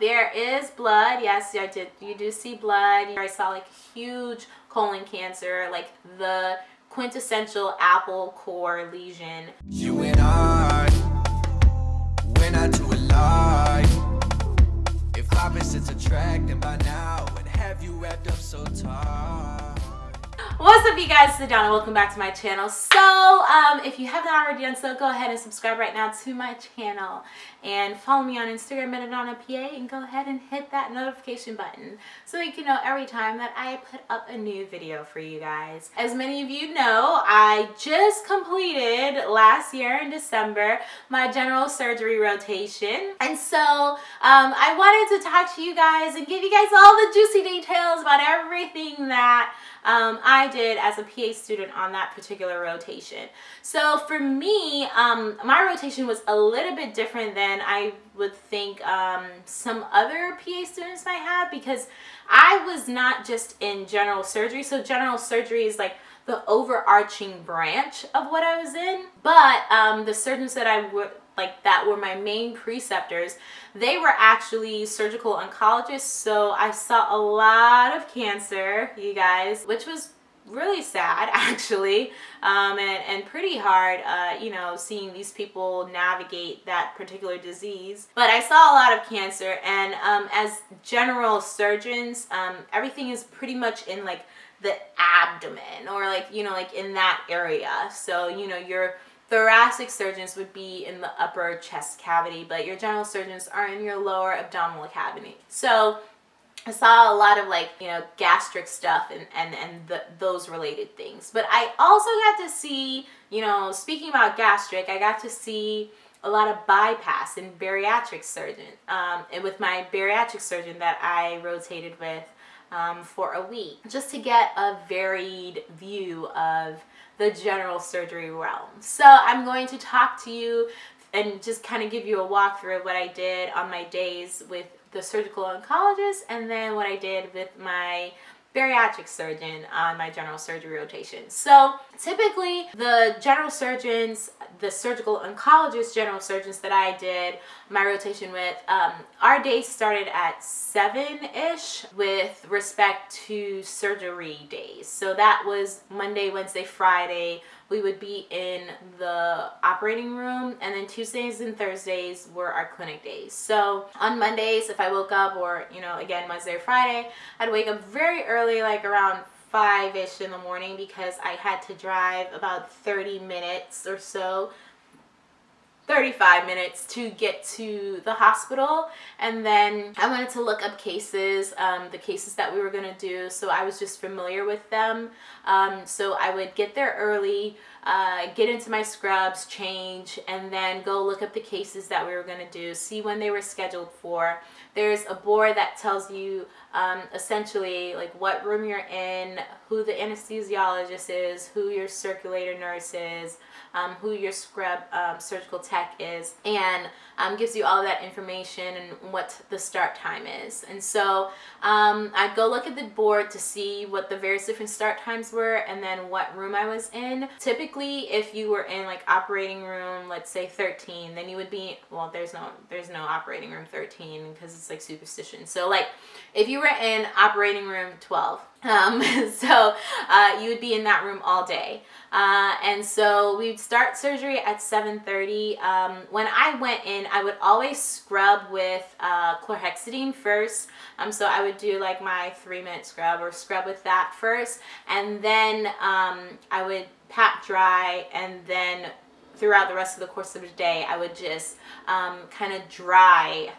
There is blood. Yes, I did. You do see blood. I saw like huge colon cancer, like the quintessential apple core lesion. You and I, we're not too alike. If opposites attract, then by now, would have you wrapped up so tight. What's up you guys, it's Adana. Welcome back to my channel. So um, if you have not already done so, go ahead and subscribe right now to my channel and follow me on Instagram at AdanaPA and go ahead and hit that notification button so you can know every time that I put up a new video for you guys. As many of you know, I just completed last year in December my general surgery rotation and so um, I wanted to talk to you guys and give you guys all the juicy details about everything that um, I did as a PA student on that particular rotation. So for me, um, my rotation was a little bit different than I would think um, some other PA students might have because I was not just in general surgery. So general surgery is like the overarching branch of what I was in. But um, the surgeons that I would like that were my main preceptors they were actually surgical oncologists so i saw a lot of cancer you guys which was really sad actually um, and, and pretty hard uh, you know seeing these people navigate that particular disease but I saw a lot of cancer and um, as general surgeons um, everything is pretty much in like the abdomen or like you know like in that area so you know you're Thoracic surgeons would be in the upper chest cavity, but your general surgeons are in your lower abdominal cavity. So I saw a lot of like, you know, gastric stuff and, and, and the, those related things. But I also got to see, you know, speaking about gastric, I got to see a lot of bypass and bariatric surgeon. Um, and with my bariatric surgeon that I rotated with um, for a week, just to get a varied view of the general surgery realm. So I'm going to talk to you and just kind of give you a walkthrough of what I did on my days with the surgical oncologist and then what I did with my bariatric surgeon on my general surgery rotation. So typically the general surgeons, the surgical oncologist general surgeons that I did my rotation with, um, our day started at 7-ish with respect to surgery days. So that was Monday, Wednesday, Friday, we would be in the operating room and then Tuesdays and Thursdays were our clinic days. So on Mondays, if I woke up or, you know, again, Wednesday or Friday, I'd wake up very early, like around 5-ish in the morning because I had to drive about 30 minutes or so 35 minutes to get to the hospital. And then I wanted to look up cases um, the cases that we were going to do so I was just familiar with them. Um, so I would get there early uh, get into my scrubs change and then go look up the cases that we were going to do see when they were scheduled for. There's a board that tells you um, essentially like what room you're in who the anesthesiologist is who your circulator nurse is um, who your scrub um, surgical tech is and um, gives you all that information and what the start time is. And so um, I'd go look at the board to see what the various different start times were and then what room I was in. Typically, if you were in like operating room, let's say 13, then you would be, well, there's no, there's no operating room 13 because it's like superstition. So like if you were in operating room 12, um, so uh, you would be in that room all day. Uh, and so we'd start surgery at 7.30. Um, when I went in, I would always scrub with uh, chlorhexidine first. Um, so I would do like my three minute scrub or scrub with that first. And then um, I would pat dry and then throughout the rest of the course of the day, I would just um, kind of dry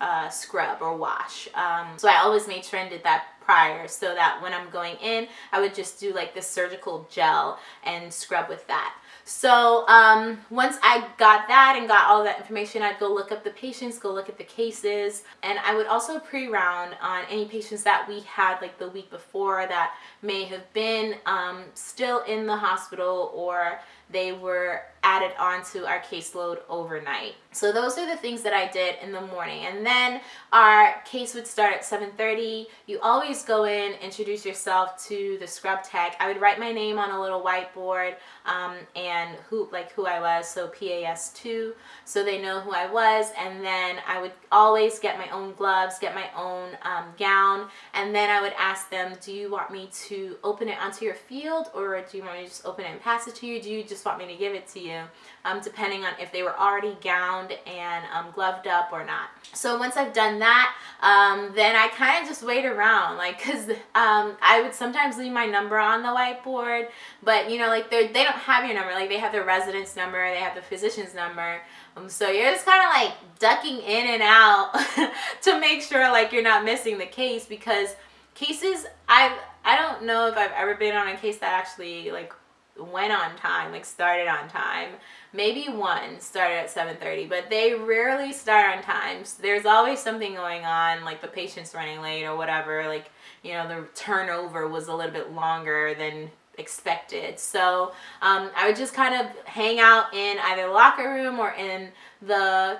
uh, scrub or wash. Um, so I always made sure and did that prior so that when I'm going in, I would just do like this surgical gel and scrub with that. So um, once I got that and got all that information, I'd go look up the patients, go look at the cases, and I would also pre-round on any patients that we had like the week before that may have been um, still in the hospital or they were added onto our caseload overnight. So those are the things that I did in the morning. And then our case would start at 7.30. You always go in, introduce yourself to the scrub tech. I would write my name on a little whiteboard um, and who like who I was, so PAS2, so they know who I was. And then I would always get my own gloves, get my own um, gown, and then I would ask them, do you want me to open it onto your field or do you want me to just open it and pass it to you? Do you just want me to give it to you? Um, depending on if they were already gowned and um, gloved up or not. So once I've done that, um, then I kind of just wait around like because um, I would sometimes leave my number on the whiteboard but you know like they they don't have your number like they have the resident's number they have the physician's number um, so you're just kind of like ducking in and out to make sure like you're not missing the case because cases I I don't know if I've ever been on a case that actually like went on time like started on time. Maybe one started at 7:30, but they rarely start on time. So there's always something going on like the patient's running late or whatever like you know the turnover was a little bit longer than expected. So um, I would just kind of hang out in either locker room or in the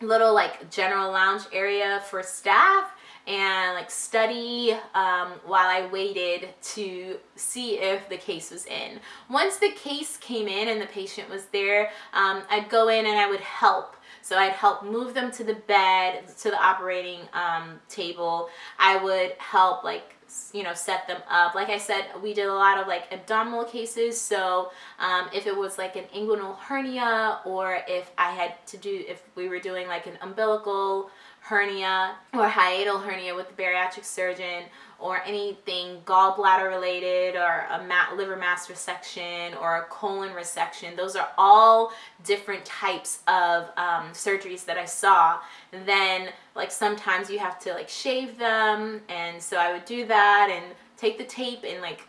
little like general lounge area for staff and like study um, while I waited to see if the case was in. Once the case came in and the patient was there, um, I'd go in and I would help. So I'd help move them to the bed, to the operating um, table. I would help like you know set them up like I said we did a lot of like abdominal cases so um, if it was like an inguinal hernia or if I had to do if we were doing like an umbilical hernia or hiatal hernia with the bariatric surgeon or anything gallbladder related or a mat liver mass resection or a colon resection. Those are all different types of um, surgeries that I saw. Then like sometimes you have to like shave them and so I would do that and take the tape and like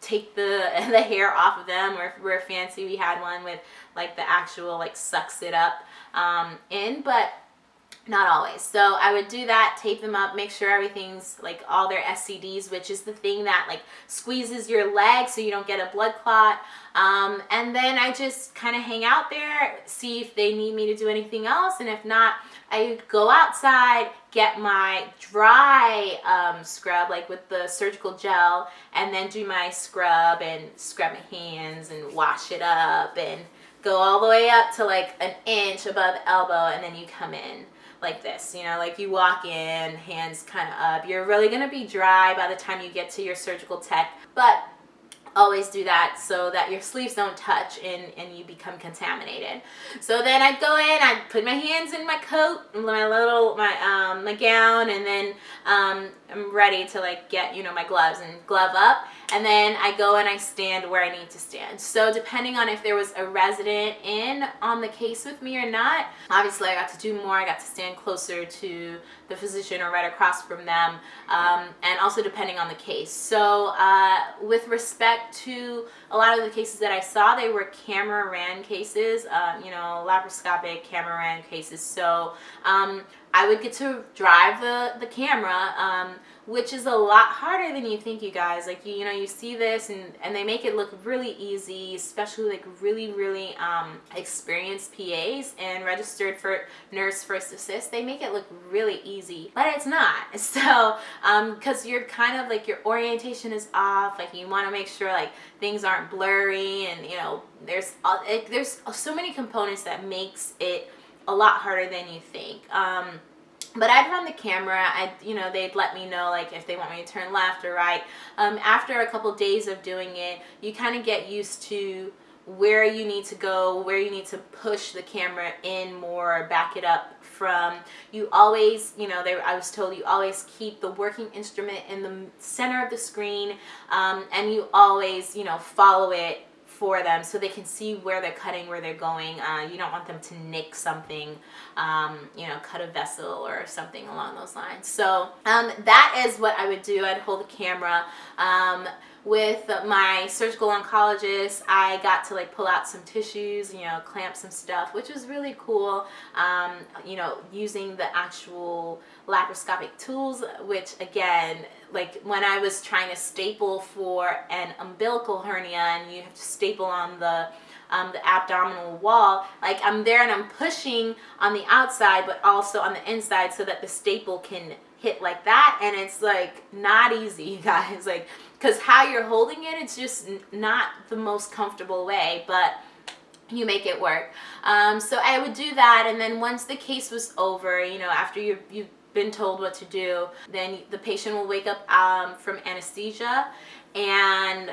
take the the hair off of them or if we're fancy we had one with like the actual like sucks it up um, in but not always. So i would do that tape them up make sure everything's like all their scds which is the thing that like squeezes your leg so you don't get a blood clot. Um, and then i just kind of hang out there see if they need me to do anything else and if not i go outside get my dry um, scrub like with the surgical gel and then do my scrub and scrub my hands and wash it up and go all the way up to like an inch above elbow and then you come in like this, you know, like you walk in, hands kind of up. You're really going to be dry by the time you get to your surgical tech, but always do that so that your sleeves don't touch and, and you become contaminated. So then I'd go in, I'd put my hands in my coat, my little, my, um, my gown, and then um, I'm ready to like get, you know, my gloves and glove up and then I go and I stand where I need to stand. So depending on if there was a resident in on the case with me or not, obviously I got to do more. I got to stand closer to the physician or right across from them, um, and also depending on the case. So uh, with respect to a lot of the cases that I saw, they were camera ran cases, uh, you know, laparoscopic camera ran cases. So um, I would get to drive the, the camera, um, which is a lot harder than you think, you guys. Like, you, you know, you see this and, and they make it look really easy, especially like really, really um, experienced PAs and registered for nurse first assist. They make it look really easy, but it's not. So, because um, you're kind of like your orientation is off, like you want to make sure like things aren't blurry and, you know, there's, uh, it, there's so many components that makes it a lot harder than you think. Um, but I'd run the camera, I, you know, they'd let me know like if they want me to turn left or right. Um, after a couple days of doing it, you kind of get used to where you need to go, where you need to push the camera in more, back it up from. You always, you know, they, I was told you always keep the working instrument in the center of the screen um, and you always, you know, follow it for them so they can see where they're cutting, where they're going. Uh, you don't want them to nick something, um, you know, cut a vessel or something along those lines. So um, that is what I would do. I'd hold the camera. Um, with my surgical oncologist, I got to like pull out some tissues, you know, clamp some stuff, which was really cool. Um, you know, using the actual laparoscopic tools, which again, like when I was trying to staple for an umbilical hernia and you have to staple on the um, the abdominal wall like I'm there and I'm pushing on the outside but also on the inside so that the staple can hit like that and it's like not easy you guys. Like because how you're holding it it's just not the most comfortable way but you make it work. Um, so I would do that and then once the case was over you know after you you've been told what to do then the patient will wake up um, from anesthesia and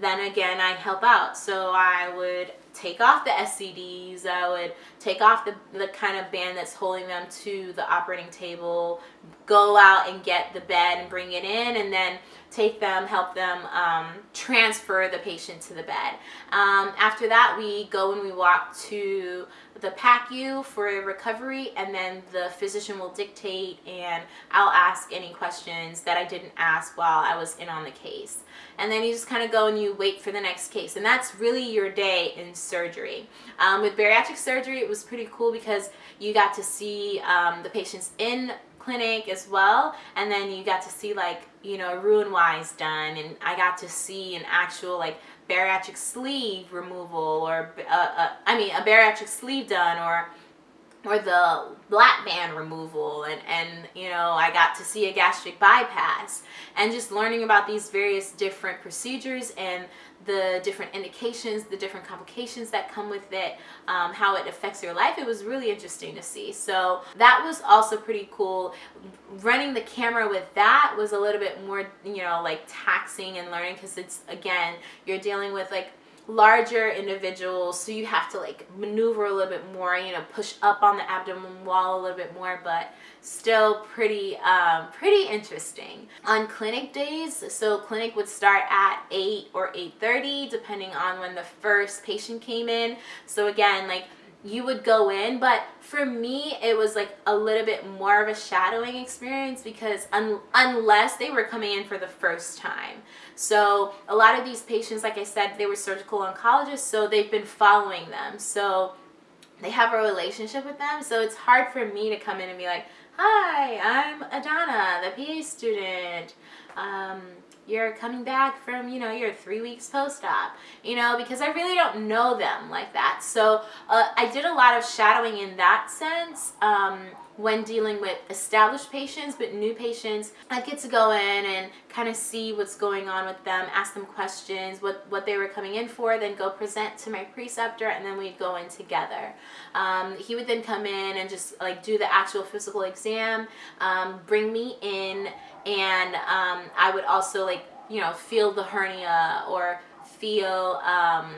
then again I help out. So I would take off the SCDs, I would take off the, the kind of band that's holding them to the operating table, go out and get the bed and bring it in, and then take them, help them um, transfer the patient to the bed. Um, after that, we go and we walk to the PACU for recovery, and then the physician will dictate, and I'll ask any questions that I didn't ask while I was in on the case. And then you just kind of go and you wait for the next case, and that's really your day in surgery. Um, with bariatric surgery, it was pretty cool because you got to see um, the patients in clinic as well and then you got to see like you know Roux-en-Y's done and I got to see an actual like bariatric sleeve removal or uh, uh, I mean a bariatric sleeve done or or the lap band removal and and you know I got to see a gastric bypass and just learning about these various different procedures and the different indications, the different complications that come with it, um, how it affects your life. It was really interesting to see. So that was also pretty cool. Running the camera with that was a little bit more, you know, like taxing and learning because it's, again, you're dealing with like larger individuals so you have to like maneuver a little bit more you know push up on the abdomen wall a little bit more but still pretty um, pretty interesting. On clinic days so clinic would start at 8 or 8:30, depending on when the first patient came in. So again like you would go in but for me it was like a little bit more of a shadowing experience because un unless they were coming in for the first time. So a lot of these patients like i said they were surgical oncologists so they've been following them. So they have a relationship with them so it's hard for me to come in and be like hi i'm adana the pa student um, you're coming back from, you know, your three weeks post-op, you know, because I really don't know them like that. So uh, I did a lot of shadowing in that sense um, when dealing with established patients, but new patients, I get to go in and kind of see what's going on with them, ask them questions, what, what they were coming in for, then go present to my preceptor, and then we'd go in together. Um, he would then come in and just like do the actual physical exam, um, bring me in, and um, I would also like you know feel the hernia or feel um,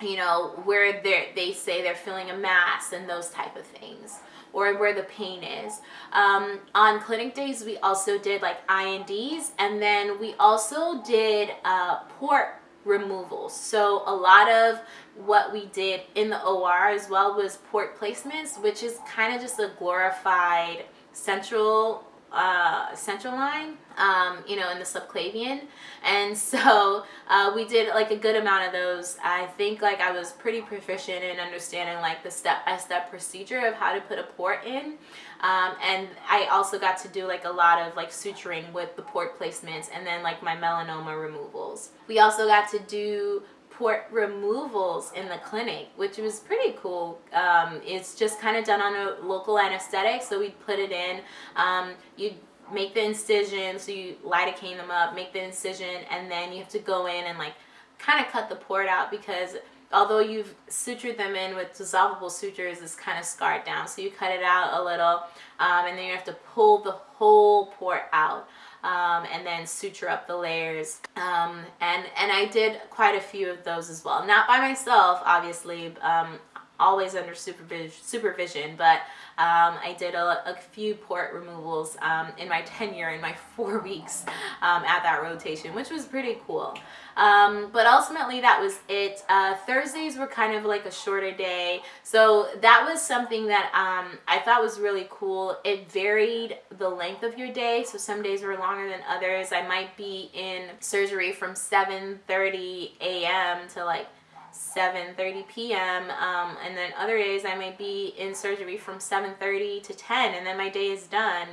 you know where they they say they're feeling a mass and those type of things or where the pain is. Um, on clinic days, we also did like I&Ds and then we also did uh, port removals. So a lot of what we did in the OR as well was port placements, which is kind of just a glorified central uh, central line, um, you know, in the subclavian. And so uh, we did like a good amount of those. I think like I was pretty proficient in understanding like the step-by-step -step procedure of how to put a port in. Um, and I also got to do like a lot of like suturing with the port placements and then like my melanoma removals. We also got to do port removals in the clinic, which was pretty cool. Um, it's just kind of done on a local anesthetic, so we put it in. Um, you make the incision, so you lidocaine them up, make the incision, and then you have to go in and like kind of cut the port out because although you've sutured them in with dissolvable sutures, it's kind of scarred down. So you cut it out a little, um, and then you have to pull the whole port out um, and then suture up the layers. Um, and, and I did quite a few of those as well. Not by myself, obviously. Um, always under supervision, supervision but um, I did a, a, few port removals um, in my tenure in my four weeks um, at that rotation, which was pretty cool. Um, but ultimately that was it. Uh, Thursdays were kind of like a shorter day. So that was something that um, I thought was really cool. It varied the length of your day. So some days were longer than others. I might be in surgery from 7.30 a.m. to like 7.30 p.m. Um, and then other days I might be in surgery from 7.30 to 10 and then my day is done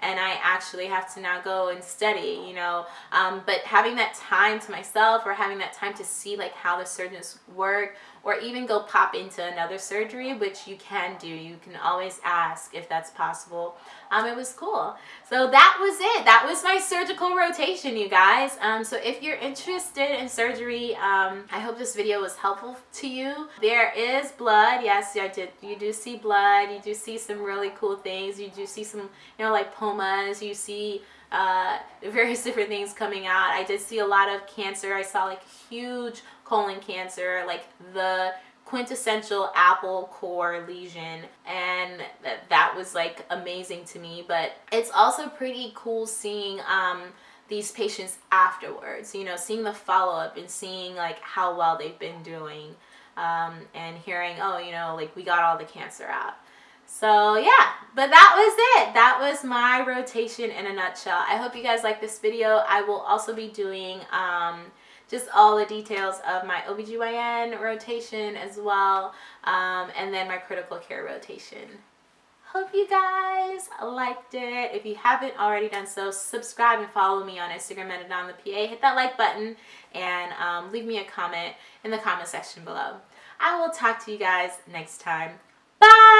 and I actually have to now go and study, you know. Um, but having that time to myself or having that time to see like how the surgeons work or even go pop into another surgery, which you can do. You can always ask if that's possible. Um, it was cool. So that was it. That was my surgical rotation, you guys. Um, so if you're interested in surgery, um, I hope this video was helpful to you. There is blood. Yes, I did. You do see blood. You do see some really cool things. You do see some, you know, like pomas. you see uh, various different things coming out. I did see a lot of cancer. I saw like huge colon cancer, like the quintessential apple core lesion and th that was like amazing to me but it's also pretty cool seeing um these patients afterwards you know seeing the follow-up and seeing like how well they've been doing um, and hearing oh you know like we got all the cancer out so yeah, but that was it. That was my rotation in a nutshell. I hope you guys like this video. I will also be doing um, just all the details of my OBGYN rotation as well, um, and then my critical care rotation. Hope you guys liked it. If you haven't already done so, subscribe and follow me on Instagram at Adana the PA. Hit that like button and um, leave me a comment in the comment section below. I will talk to you guys next time. Bye!